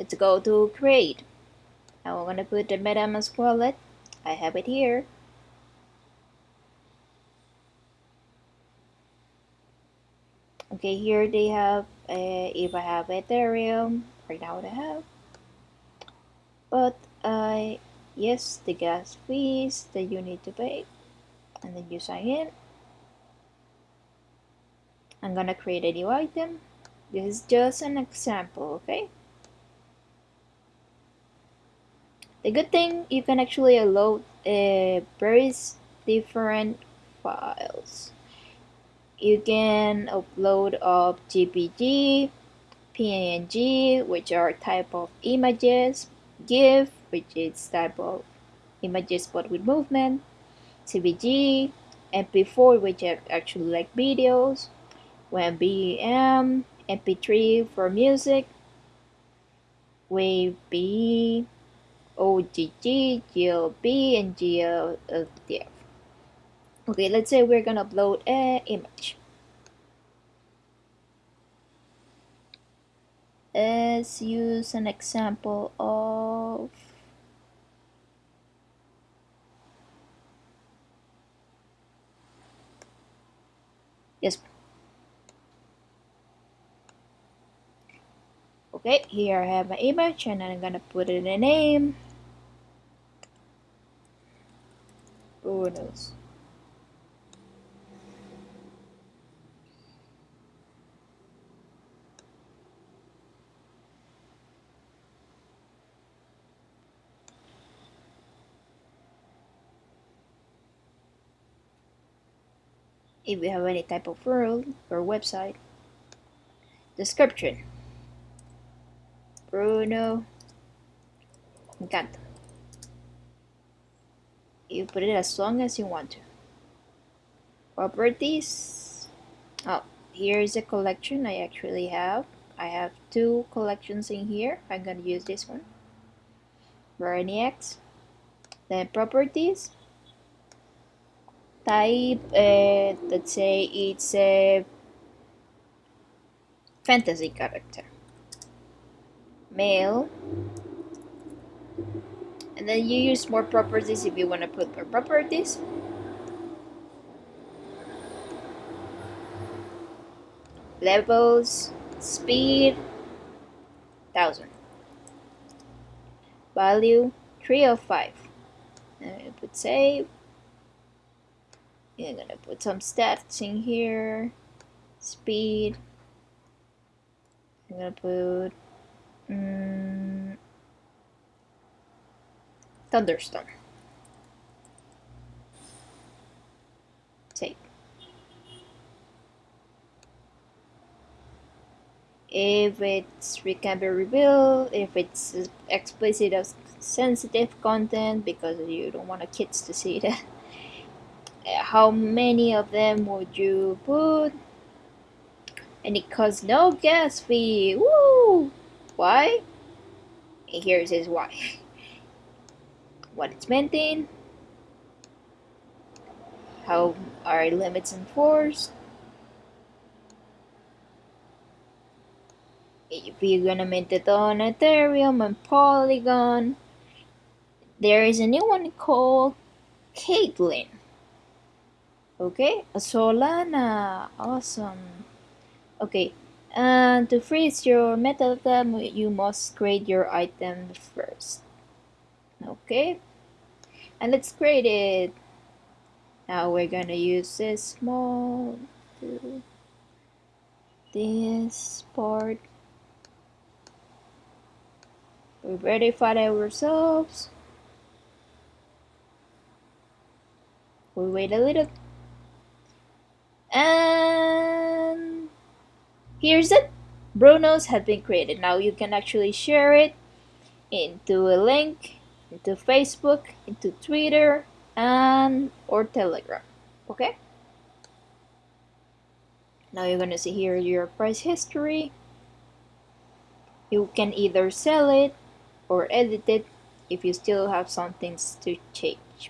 let's go to create. Now I'm gonna put the MetaMask wallet. I have it here. Okay here they have uh, if I have Ethereum right now I have. But uh, yes the gas fees that you need to pay. And then you sign in. I'm gonna create a new item. This is just an example okay the good thing you can actually load uh, various different files. You can upload of JPG PNG which are type of images GIF which is type of images but with movement SVG MP4 which are actually like videos WebM MP3 for music, WAV, OGG, GLB, and GLTF. Okay, let's say we're gonna upload an image. Let's use an example of yes okay here I have my image and I'm gonna put in a name knows if you have any type of world or website description. Bruno. Encanto. You put it as long as you want to. Properties. Oh, here's a collection I actually have. I have two collections in here. I'm gonna use this one. X. Then properties. Type, uh, let's say it's a fantasy character male and then you use more properties if you want to put more properties. Levels speed thousand. Value 3 of 5 and you put save. You're gonna put some stats in here. Speed. I'm gonna put Mm, thunderstorm. Take. If it's it can be revealed, if it's explicit or sensitive content because you don't want the kids to see that. How many of them would you put? And it costs no gas fee. Woo! why and here it says why what it's maintained how are limits enforced if you're gonna maintain it on Ethereum and Polygon. There is a new one called Klaytn okay Solana awesome. Okay and to freeze your item, you must create your item first. Okay, and let's create it. Now we're gonna use this small to this part. We verified ourselves. We wait a little. And Here's it. Bruno's have been created. Now you can actually share it into a link, into Facebook, into Twitter, and or Telegram. Okay? Now you're gonna see here your price history. You can either sell it or edit it if you still have some things to change.